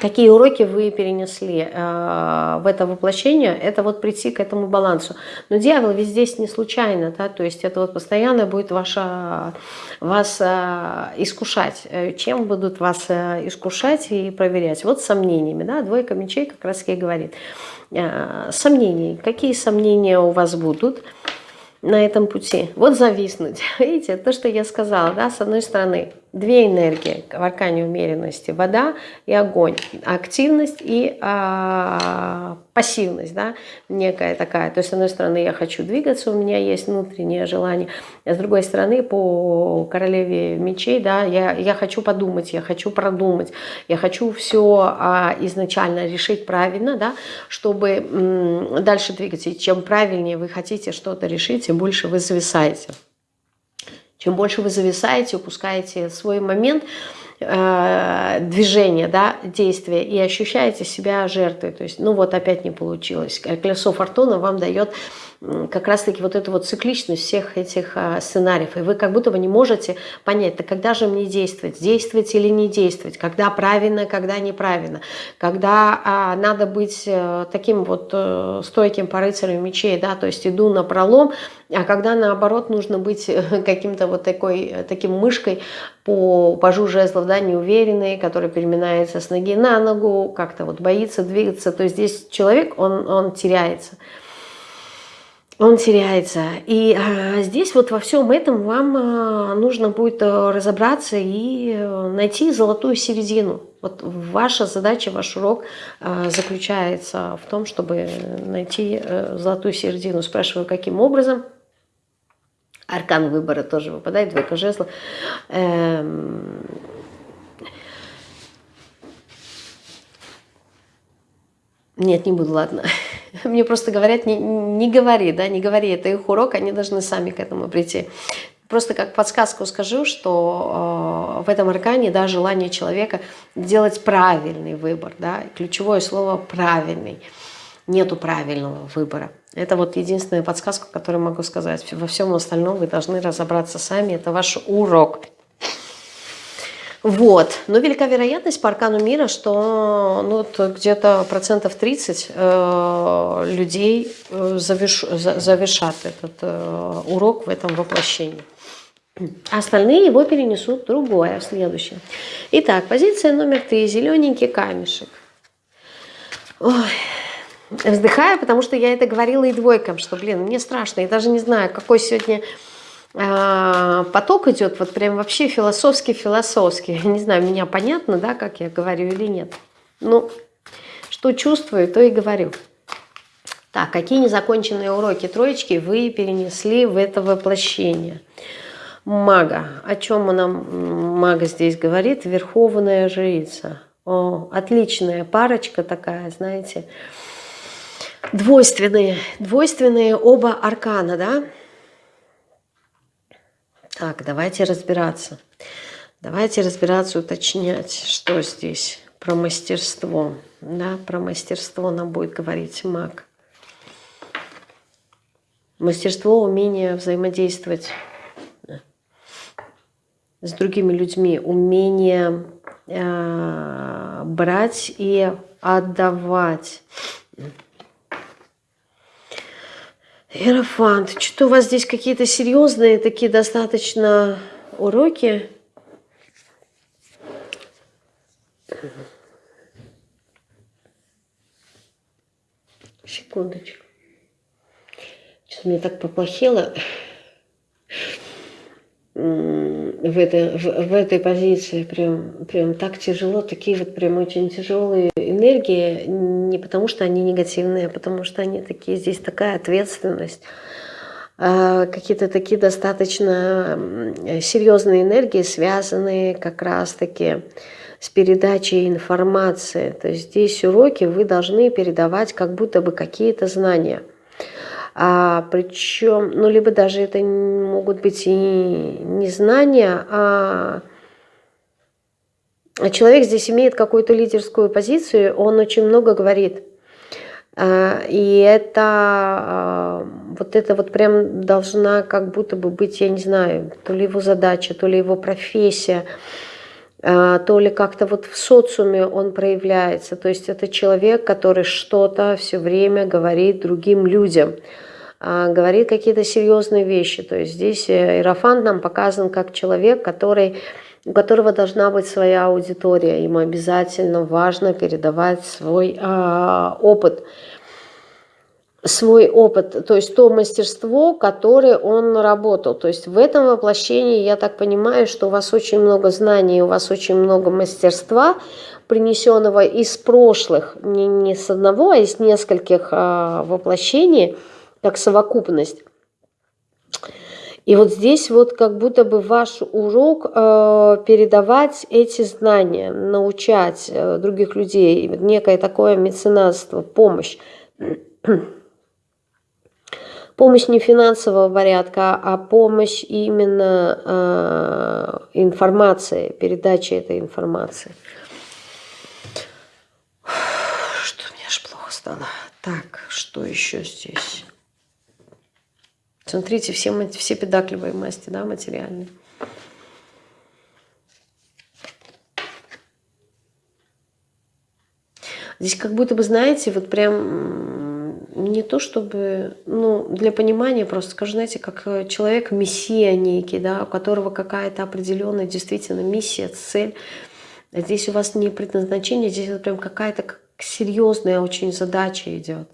какие уроки вы перенесли э, в это воплощение, это вот прийти к этому балансу. Но дьявол ведь здесь не случайно, да, то есть это вот постоянно будет ваша, вас э, искушать. Чем будут вас э, искушать и проверять? Вот сомнениями, да, двойка мечей как раз и говорит. Э, сомнений. Какие сомнения у вас будут? на этом пути. Вот зависнуть. Видите, то, что я сказала, да, с одной стороны, две энергии в аркане умеренности. Вода и огонь. Активность и а, пассивность, да, некая такая. То есть, с одной стороны, я хочу двигаться, у меня есть внутреннее желание. А с другой стороны, по королеве мечей, да, я, я хочу подумать, я хочу продумать, я хочу все а, изначально решить правильно, да, чтобы дальше двигаться. И чем правильнее вы хотите что-то решить, тем больше вы зависаете. Чем больше вы зависаете, упускаете свой момент э, движения, да, действия и ощущаете себя жертвой. То есть, ну вот опять не получилось. Колесо фортуны вам дает как раз-таки вот эту вот цикличность всех этих а, сценариев. И вы как будто бы не можете понять, то когда же мне действовать, действовать или не действовать, когда правильно, когда неправильно, когда а, надо быть а, таким вот а, стойким по рыцарю мечей, да, то есть иду на пролом, а когда наоборот нужно быть каким-то вот такой, таким мышкой по пажу жезлов, да, неуверенный, который переминается с ноги на ногу, как-то вот боится двигаться, то есть здесь человек, он, он теряется он теряется. И а, здесь вот во всем этом вам а, нужно будет а, разобраться и а, найти золотую середину. Вот ваша задача, ваш урок а, заключается в том, чтобы найти а, золотую середину. Спрашиваю, каким образом? Аркан выбора тоже выпадает, двойка жезла. Эм... Нет, не буду, ладно. Мне просто говорят, не, не говори, да, не говори, это их урок, они должны сами к этому прийти. Просто как подсказку скажу, что э, в этом аркане, да, желание человека делать правильный выбор, да, ключевое слово «правильный». Нету правильного выбора. Это вот единственная подсказка, которую могу сказать. Во всем остальном вы должны разобраться сами, это ваш урок. Вот. Но велика вероятность по аркану мира, что ну, где-то процентов 30 э, людей э, заверш, за, завершат этот э, урок в этом воплощении. А остальные его перенесут другое, в следующее. Итак, позиция номер три. Зелененький камешек. Ой. Вздыхаю, потому что я это говорила и двойкам, что, блин, мне страшно. Я даже не знаю, какой сегодня поток идет вот прям вообще философский-философский. Не знаю, меня понятно, да, как я говорю или нет. Ну, что чувствую, то и говорю. Так, какие незаконченные уроки троечки вы перенесли в это воплощение? Мага. О чем нам мага здесь говорит? Верховная жрица. О, отличная парочка такая, знаете. Двойственные, двойственные оба аркана, да? Так, давайте разбираться. Давайте разбираться, уточнять, что здесь про мастерство. Да, про мастерство нам будет говорить маг. Мастерство, умение взаимодействовать с другими людьми, умение э, брать и отдавать. Иерофант, что у вас здесь какие-то серьезные такие достаточно уроки? Секундочку. Что-то мне так поплохело в, это, в, в этой позиции прям, прям так тяжело, такие вот прям очень тяжелые энергии, не потому что они негативные, а потому что они такие, здесь такая ответственность, а какие-то такие достаточно серьезные энергии, связанные как раз-таки с передачей информации. То есть здесь уроки вы должны передавать как будто бы какие-то знания – а, причем, ну, либо даже это могут быть и не знания, а человек здесь имеет какую-то лидерскую позицию, он очень много говорит. А, и это а, вот это вот прям должна как будто бы быть, я не знаю, то ли его задача, то ли его профессия, а, то ли как-то вот в социуме он проявляется. То есть это человек, который что-то все время говорит другим людям, говорит какие-то серьезные вещи. То есть здесь э, Иерофант нам показан как человек, который, у которого должна быть своя аудитория. Ему обязательно важно передавать свой а, опыт. свой опыт, то есть то мастерство, которое он наработал. То есть в этом воплощении я так понимаю, что у вас очень много знаний, у вас очень много мастерства, принесенного из прошлых, не, не с одного, а из нескольких а, воплощений, как совокупность. И вот здесь вот как будто бы ваш урок э, передавать эти знания, научать э, других людей, некое такое меценатство, помощь. помощь не финансового порядка, а помощь именно э, информации, передачи этой информации. Что мне аж плохо стало. Так, что еще здесь? Смотрите, все, все педакливые масти, да, материальные. Здесь как будто бы, знаете, вот прям не то чтобы, ну, для понимания просто скажу, знаете, как э, человек мессия некий, да, у которого какая-то определенная действительно миссия, цель. Здесь у вас не предназначение, здесь вот прям какая-то серьезная очень задача идет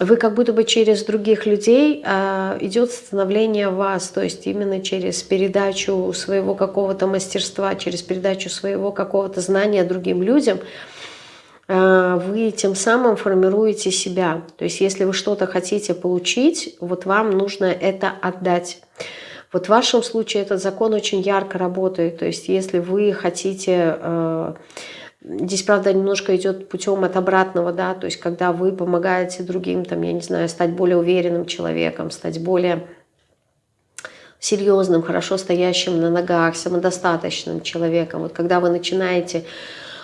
вы как будто бы через других людей э, идет становление вас, то есть именно через передачу своего какого-то мастерства, через передачу своего какого-то знания другим людям, э, вы тем самым формируете себя. То есть если вы что-то хотите получить, вот вам нужно это отдать. Вот в вашем случае этот закон очень ярко работает. То есть если вы хотите... Э, Здесь, правда, немножко идет путем от обратного, да, то есть когда вы помогаете другим, там, я не знаю, стать более уверенным человеком, стать более серьезным, хорошо стоящим на ногах, самодостаточным человеком. Вот когда вы начинаете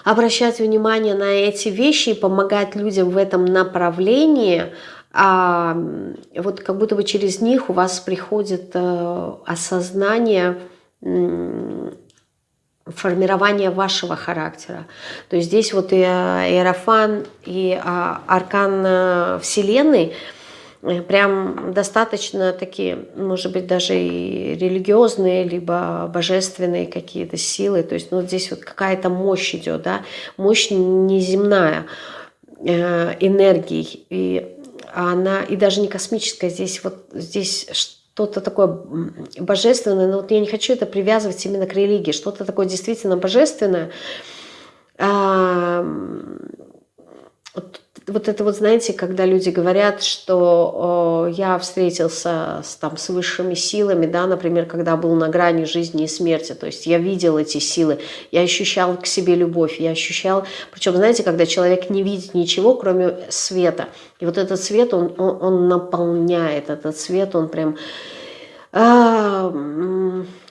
обращать внимание на эти вещи и помогать людям в этом направлении, а, вот как будто бы через них у вас приходит э, осознание формирование вашего характера. То есть здесь вот и э, Иерофан, и а, аркан э, Вселенной э, прям достаточно такие, может быть, даже и религиозные, либо божественные какие-то силы. То есть ну, здесь вот какая-то мощь идет, да, мощь неземная э, энергии. И она, и даже не космическая, здесь вот здесь что-то такое божественное, но вот я не хочу это привязывать именно к религии, что-то такое действительно божественное. Вот это вот, знаете, когда люди говорят, что я встретился с, там, с высшими силами, да, например, когда был на грани жизни и смерти, то есть я видел эти силы, я ощущал к себе любовь, я ощущал, причем, знаете, когда человек не видит ничего, кроме света, и вот этот свет, он, он, он наполняет, этот свет, он прям а,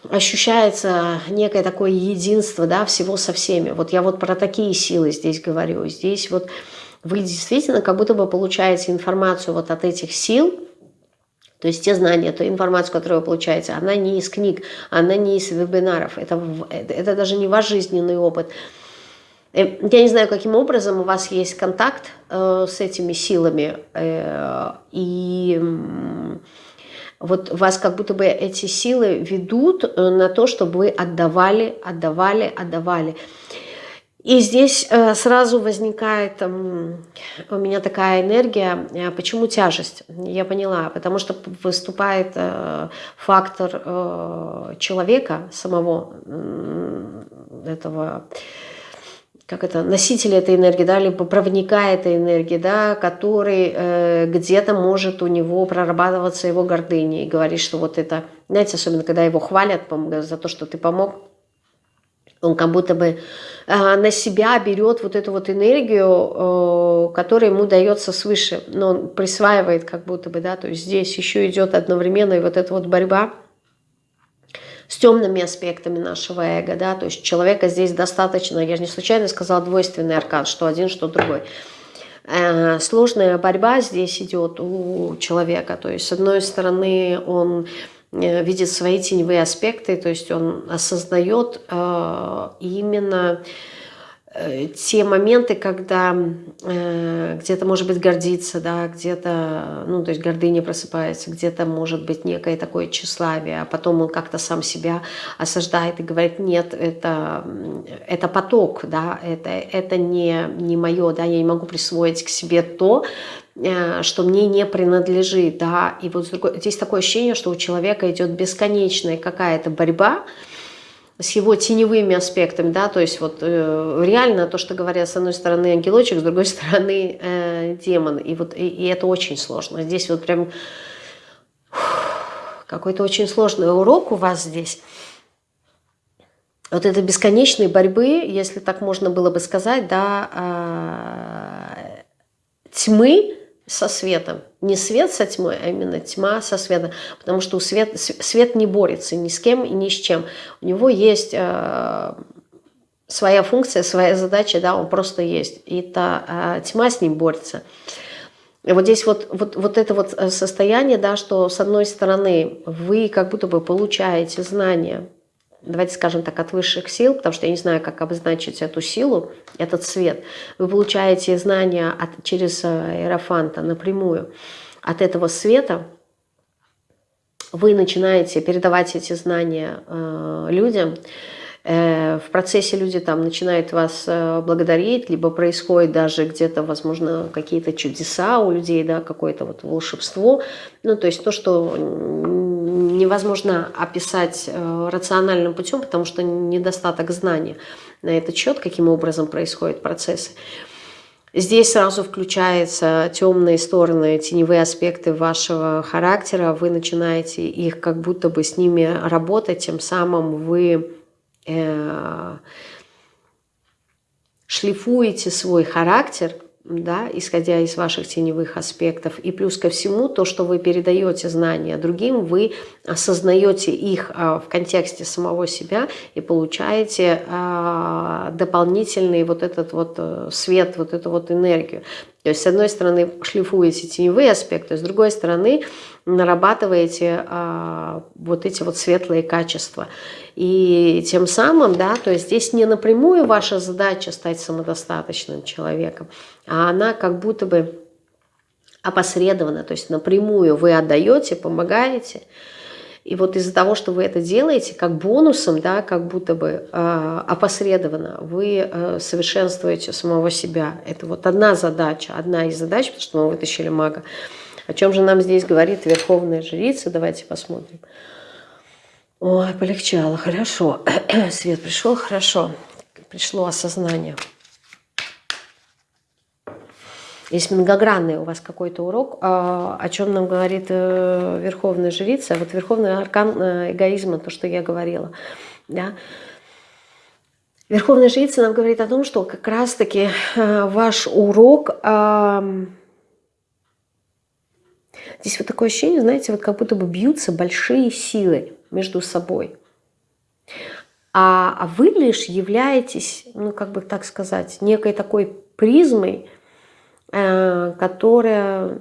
ощущается некое такое единство да, всего со всеми. Вот я вот про такие силы здесь говорю. Здесь вот вы действительно как будто бы получаете информацию вот от этих сил, то есть те знания, ту информацию, которую вы получаете, она не из книг, она не из вебинаров, это, это даже не ваш жизненный опыт. Э, я не знаю, каким образом у вас есть контакт э, с этими силами, э, и вот вас как будто бы эти силы ведут э, на то, чтобы вы отдавали, отдавали, отдавали. И здесь э, сразу возникает у меня такая энергия. Э, почему тяжесть? Я поняла. Потому что выступает фактор человека самого этого как это, носителя этой энергии, да, либо проводника этой энергии, да, который э, где-то может у него прорабатываться его гордыня и говорить, что вот это, знаете, особенно когда его хвалят за то, что ты помог, он как будто бы э, на себя берет вот эту вот энергию, э, которая ему дается свыше, но он присваивает как будто бы, да, то есть здесь еще идет одновременно и вот эта вот борьба, с темными аспектами нашего эго, да, то есть человека здесь достаточно, я же не случайно сказала двойственный аркан, что один, что другой. Э, сложная борьба здесь идет у человека, то есть с одной стороны он видит свои теневые аспекты, то есть он осознает э, именно Э, те моменты, когда э, где-то, может быть, гордиться, да, где-то, ну, то есть гордыня просыпается, где-то, может быть, некое такое тщеславие, а потом он как-то сам себя осаждает и говорит, нет, это, это поток, да, это, это не, не мое, да, я не могу присвоить к себе то, э, что мне не принадлежит, да, и вот здесь такое ощущение, что у человека идет бесконечная какая-то борьба, с его теневыми аспектами, да, то есть вот э, реально то, что говорят с одной стороны ангелочек, с другой стороны э, демон, и вот и, и это очень сложно. Здесь вот прям какой-то очень сложный урок у вас здесь. Вот это бесконечной борьбы, если так можно было бы сказать, да, э, тьмы со светом. Не свет со тьмой, а именно тьма со светом. Потому что у свет, свет не борется ни с кем и ни с чем. У него есть э, своя функция, своя задача, да, он просто есть. И та э, тьма с ним борется. И вот здесь вот, вот, вот это вот состояние, да, что с одной стороны вы как будто бы получаете знания, давайте скажем так, от высших сил, потому что я не знаю, как обозначить эту силу, этот свет. Вы получаете знания от, через э, аэрофанта напрямую от этого света, вы начинаете передавать эти знания э, людям, э, в процессе люди там начинают вас э, благодарить, либо происходит даже где-то, возможно, какие-то чудеса у людей, да, какое-то вот волшебство. Ну, то есть то, что невозможно описать э, рациональным путем, потому что недостаток знания на этот счет, каким образом происходят процессы. Здесь сразу включаются темные стороны, теневые аспекты вашего характера. Вы начинаете их как будто бы с ними работать, тем самым вы э, шлифуете свой характер – да, исходя из ваших теневых аспектов. И плюс ко всему, то, что вы передаете знания другим, вы осознаете их а, в контексте самого себя и получаете а, дополнительный вот этот вот э, свет, вот эту вот энергию. То есть, с одной стороны, шлифуете теневые аспекты, с другой стороны, нарабатываете а, вот эти вот светлые качества. И тем самым, да, то есть здесь не напрямую ваша задача стать самодостаточным человеком, а она как будто бы опосредованно, то есть напрямую вы отдаете, помогаете, и вот из-за того, что вы это делаете, как бонусом, да, как будто бы э, опосредованно, вы э, совершенствуете самого себя. Это вот одна задача, одна из задач, потому что мы вытащили мага. О чем же нам здесь говорит Верховная Жрица? Давайте посмотрим. Ой, полегчало, хорошо. Свет пришел, хорошо. Пришло осознание. Есть многогранный у вас какой-то урок, а, о чем нам говорит э, Верховная Жрица. Вот Верховный аркан э, эгоизма, то, что я говорила. Да? Верховная Жрица нам говорит о том, что как раз-таки э, ваш урок... Здесь вот такое ощущение, знаете, вот как будто бы бьются большие силы между собой. А, а вы лишь являетесь, ну как бы так сказать, некой такой призмой, Э, которая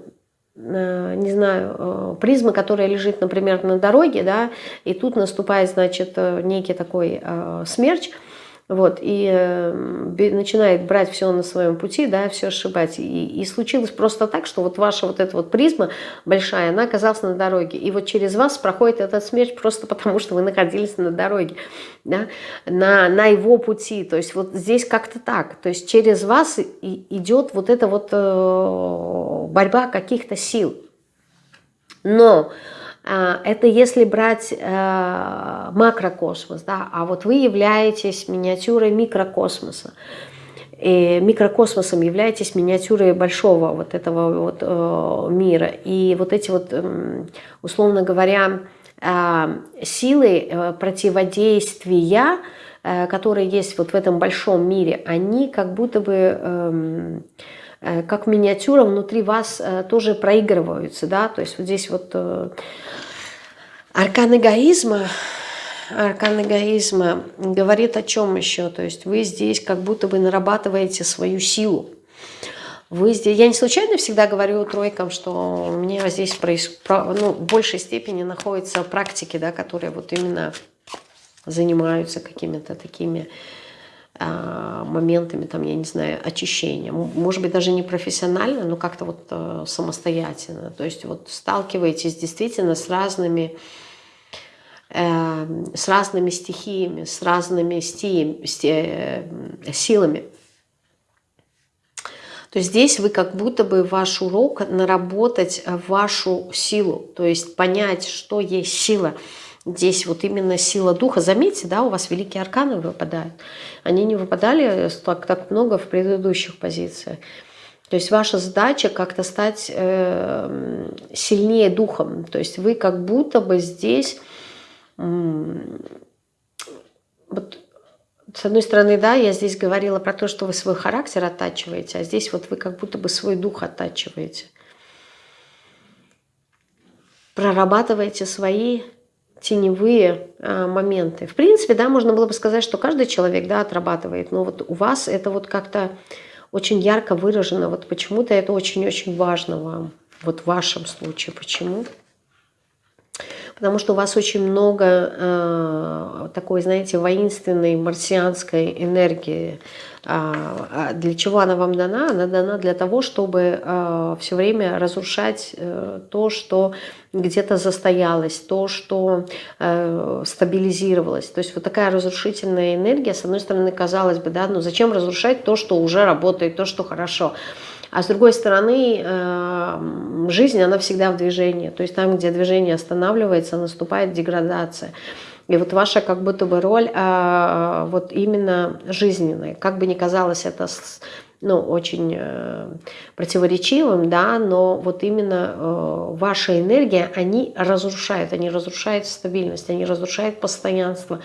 э, не знаю, э, призма, которая лежит, например, на дороге, да, и тут наступает, значит, некий такой смерч, вот, и э, начинает брать все на своем пути, да, все сшибать. И, и случилось просто так, что вот ваша вот эта вот призма большая, она оказалась на дороге. И вот через вас проходит этот смерч просто потому, что вы находились на дороге, да, на, на его пути. То есть вот здесь как-то так. То есть через вас и, идет вот эта вот э, борьба каких-то сил. Но это если брать э, макрокосмос, да, а вот вы являетесь миниатюрой микрокосмоса. И микрокосмосом являетесь миниатюрой большого вот этого вот э, мира. И вот эти вот, условно говоря, э, силы противодействия, которые есть вот в этом большом мире, они как будто бы... Э, как миниатюра внутри вас э, тоже проигрываются, да, то есть вот здесь вот э, аркан эгоизма, аркан эгоизма говорит о чем еще, то есть вы здесь как будто бы нарабатываете свою силу, вы здесь, я не случайно всегда говорю тройкам, что у меня здесь проис, ну, в большей степени находятся практики, да, которые вот именно занимаются какими-то такими моментами, там, я не знаю, очищения. Может быть, даже не профессионально, но как-то вот э, самостоятельно. То есть вот сталкиваетесь действительно с разными э, с разными стихиями, с разными стихиями, э, силами. То есть здесь вы как будто бы ваш урок наработать вашу силу, то есть понять, что есть сила. Здесь вот именно сила духа. Заметьте, да, у вас великие арканы выпадают. Они не выпадали так, так много в предыдущих позициях. То есть ваша задача как-то стать э, сильнее духом. То есть вы как будто бы здесь... Э, вот с одной стороны, да, я здесь говорила про то, что вы свой характер оттачиваете, а здесь вот вы как будто бы свой дух оттачиваете. Прорабатываете свои теневые а, моменты. В принципе, да, можно было бы сказать, что каждый человек, да, отрабатывает, но вот у вас это вот как-то очень ярко выражено, вот почему-то это очень-очень важно вам, вот в вашем случае. Почему? потому что у вас очень много э, такой, знаете, воинственной марсианской энергии. А, а для чего она вам дана? Она дана для того, чтобы э, все время разрушать э, то, что где-то застоялось, то, что э, стабилизировалось. То есть вот такая разрушительная энергия, с одной стороны, казалось бы, да, ну зачем разрушать то, что уже работает, то, что хорошо. А с другой стороны, э, жизнь, она всегда в движении. То есть там, где движение останавливается, наступает деградация. И вот ваша как будто бы роль а, вот именно жизненная. Как бы ни казалось это ну, очень э, противоречивым, да, но вот именно э, ваша энергия, они разрушают, они разрушают стабильность, они разрушают постоянство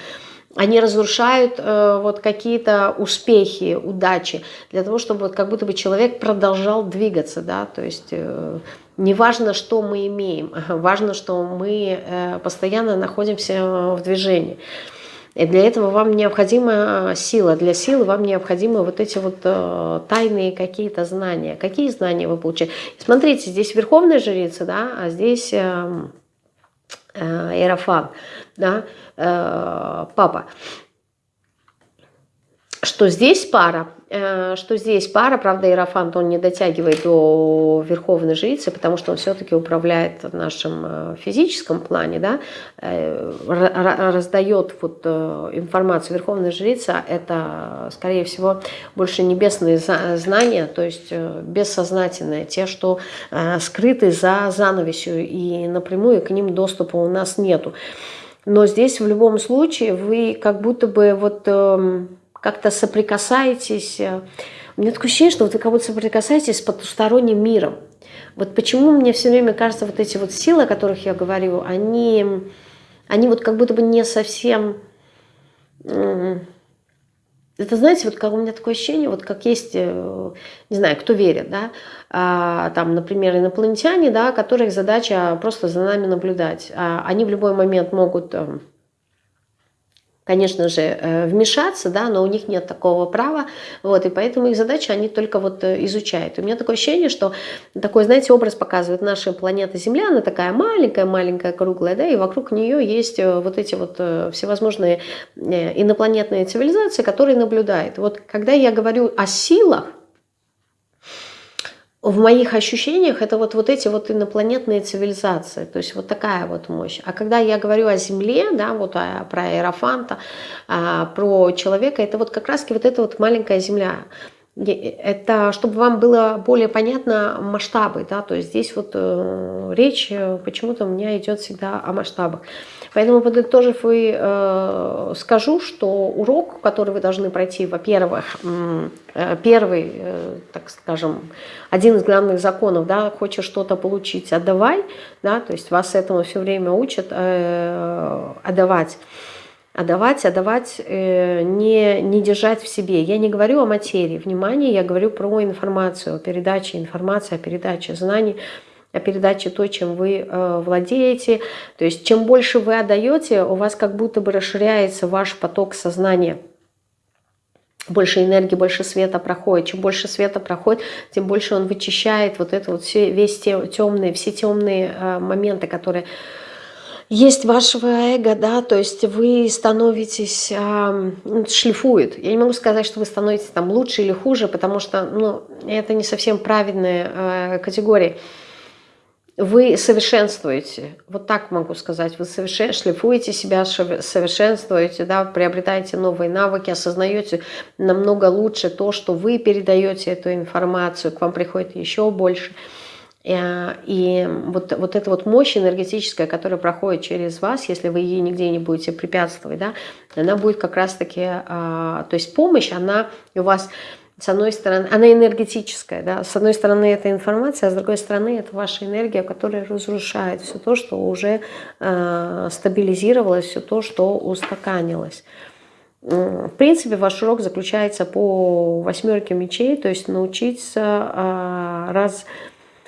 они разрушают э, вот какие-то успехи, удачи, для того, чтобы вот как будто бы человек продолжал двигаться, да, то есть э, не важно, что мы имеем, важно, что мы э, постоянно находимся в движении. И для этого вам необходима сила. Для силы вам необходимы вот эти вот э, тайные какие-то знания. Какие знания вы получаете? Смотрите, здесь верховная жрица, да, а здесь э, э, Иерофан да, э, папа, что здесь пара, э, что здесь пара, правда, Иерофант, он не дотягивает до Верховной Жрицы, потому что он все-таки управляет в нашем э, физическом плане, да, раздает вот информацию Верховной Жрицы, это, скорее всего, больше небесные знания, то есть бессознательные, те, что скрыты за занавесью, и напрямую к ним доступа у нас нету. Но здесь в любом случае вы как будто бы вот э, как-то соприкасаетесь. Э, у меня такое ощущение, что вот вы как будто соприкасаетесь с потусторонним миром. Вот почему мне все время кажется, вот эти вот силы, о которых я говорю, они, они вот как будто бы не совсем... Это, знаете, вот как у меня такое ощущение, вот как есть, э, не знаю, кто верит, да, а, там, например, инопланетяне, да, которых задача просто за нами наблюдать. А они в любой момент могут эм, конечно же, э, вмешаться, да, но у них нет такого права, вот, и поэтому их задача, они только вот э, изучают. У меня такое ощущение, что такой, знаете, образ показывает наша планета Земля, она такая маленькая-маленькая, круглая, да, и вокруг нее есть э, вот эти вот всевозможные инопланетные цивилизации, которые наблюдают. Вот когда я говорю о силах, в моих ощущениях это вот, вот эти вот инопланетные цивилизации, то есть вот такая вот мощь. А когда я говорю о Земле, да, вот о, про Аэрофанта, а, про человека, это вот как раз вот эта вот маленькая Земля. Это чтобы вам было более понятно масштабы, да, то есть здесь вот э, речь э, почему-то у меня идет всегда о масштабах. Поэтому, подытожив, и э, скажу, что урок, который вы должны пройти, во-первых, э, первый, э, так скажем, один из главных законов, да, хочешь что-то получить, отдавай, да, то есть вас этому все время учат э, отдавать отдавать, отдавать, э, не, не держать в себе. Я не говорю о материи, внимание, я говорю про информацию, о передаче информации, о передаче знаний, о передаче то, чем вы э, владеете. То есть чем больше вы отдаете, у вас как будто бы расширяется ваш поток сознания. Больше энергии, больше света проходит. Чем больше света проходит, тем больше он вычищает вот это вот все, весь те, темные, все темные э, моменты, которые есть вашего эго, да, то есть вы становитесь, э, шлифует. Я не могу сказать, что вы становитесь там лучше или хуже, потому что, ну, это не совсем правильная э, категория. Вы совершенствуете, вот так могу сказать, вы совершен... шлифуете себя, совершенствуете, да, приобретаете новые навыки, осознаете намного лучше то, что вы передаете эту информацию, к вам приходит еще больше – Э, и вот, вот эта вот мощь энергетическая, которая проходит через вас, если вы ей нигде не будете препятствовать, да, она будет как раз-таки, а, то есть помощь, она у вас, с одной стороны, она энергетическая, да, с одной стороны это информация, а с другой стороны это ваша энергия, которая разрушает все то, что уже э, стабилизировалось, все то, что устаканилось. В принципе, ваш урок заключается по восьмерке мечей, то есть научиться э, раз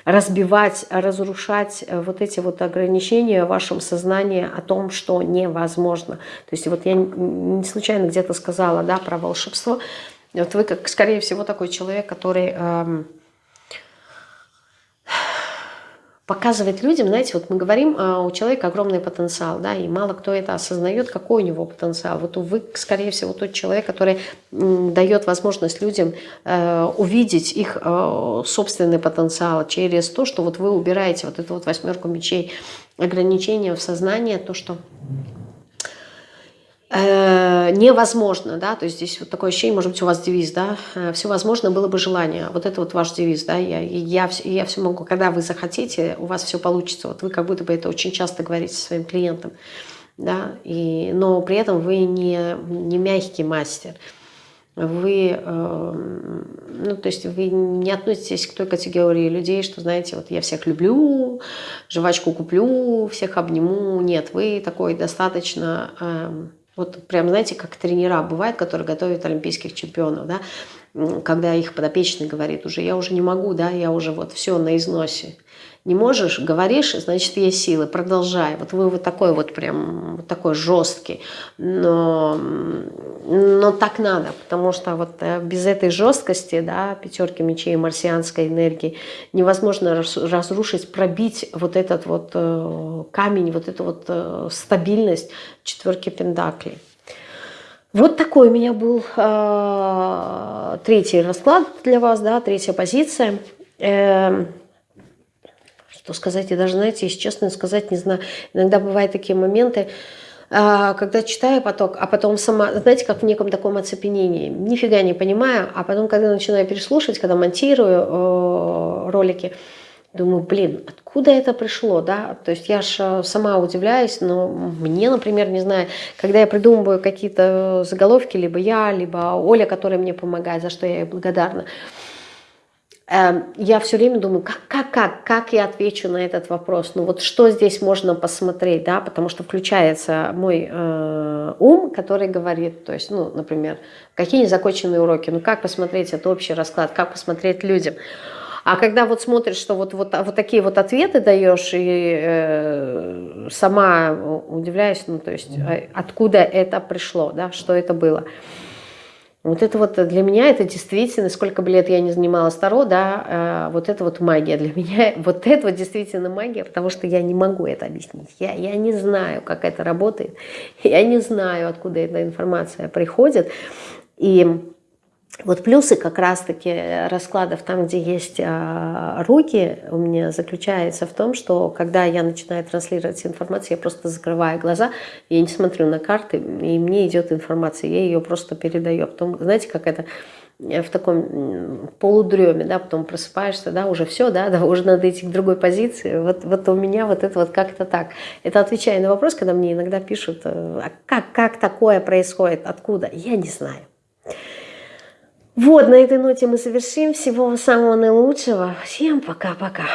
разбивать, разрушать э, вот эти вот ограничения в вашем сознании о том, что невозможно. То есть вот я не случайно где-то сказала да, про волшебство. Вот вы, как, скорее всего, такой человек, который... Эм, показывать людям, знаете, вот мы говорим, а, у человека огромный потенциал, да, и мало кто это осознает, какой у него потенциал. Вот вы, скорее всего, тот человек, который дает возможность людям э, увидеть их э, собственный потенциал через то, что вот вы убираете вот эту вот восьмерку мечей, ограничения в сознании, то, что Э, невозможно, да, то есть здесь вот такое ощущение, может быть, у вас девиз, да, э, все возможно было бы желание, вот это вот ваш девиз, да, я, я, я все могу, когда вы захотите, у вас все получится, вот вы как будто бы это очень часто говорите своим клиентам, да, и, но при этом вы не, не мягкий мастер, вы, э, ну, то есть вы не относитесь к той категории людей, что, знаете, вот я всех люблю, жвачку куплю, всех обниму, нет, вы такой достаточно... Э, вот прям, знаете, как тренера бывают, которые готовят олимпийских чемпионов, да, когда их подопечный говорит уже, я уже не могу, да, я уже вот все на износе. Не можешь, говоришь, значит, есть силы, продолжай. Вот вы вот такой вот прям, вот такой жесткий. Но, но так надо, потому что вот э, без этой жесткости, да, пятерки мечей, марсианской энергии, невозможно разрушить, пробить вот этот вот э, камень, вот эту вот э, стабильность четверки пентаклей. Вот такой у меня был э, третий расклад для вас, да, третья позиция. Э, что сказать, я даже, знаете, если честно сказать, не знаю, иногда бывают такие моменты, а, когда читаю поток, а потом сама, знаете, как в неком таком оцепенении, нифига не понимаю, а потом, когда начинаю переслушивать, когда монтирую э, ролики, думаю, блин, откуда это пришло, да, то есть я же сама удивляюсь, но мне, например, не знаю, когда я придумываю какие-то заголовки, либо я, либо Оля, которая мне помогает, за что я ей благодарна, я все время думаю, как, как, как, как я отвечу на этот вопрос, ну вот что здесь можно посмотреть, да, потому что включается мой э, ум, который говорит, то есть, ну, например, какие незаконченные уроки, ну как посмотреть это общий расклад, как посмотреть людям. А когда вот смотришь, что вот, вот, вот такие вот ответы даешь, и э, сама удивляюсь, ну то есть, э, откуда это пришло, да, что это было. Вот это вот для меня, это действительно, сколько бы лет я не занималась Таро, да, э, вот это вот магия для меня, вот это вот действительно магия, потому что я не могу это объяснить. Я, я не знаю, как это работает, я не знаю, откуда эта информация приходит. И вот плюсы как раз-таки раскладов там, где есть а, руки, у меня заключается в том, что когда я начинаю транслировать информацию, я просто закрываю глаза, я не смотрю на карты, и мне идет информация, я ее просто передаю. Потом, знаете, как это в таком полудреме, да, потом просыпаешься, да, уже все, да, да, уже надо идти к другой позиции. Вот, вот у меня вот это вот как-то так. Это отвечая на вопрос, когда мне иногда пишут, а как, как такое происходит, откуда, я не знаю. Вот, на этой ноте мы завершим. Всего самого наилучшего. Всем пока-пока.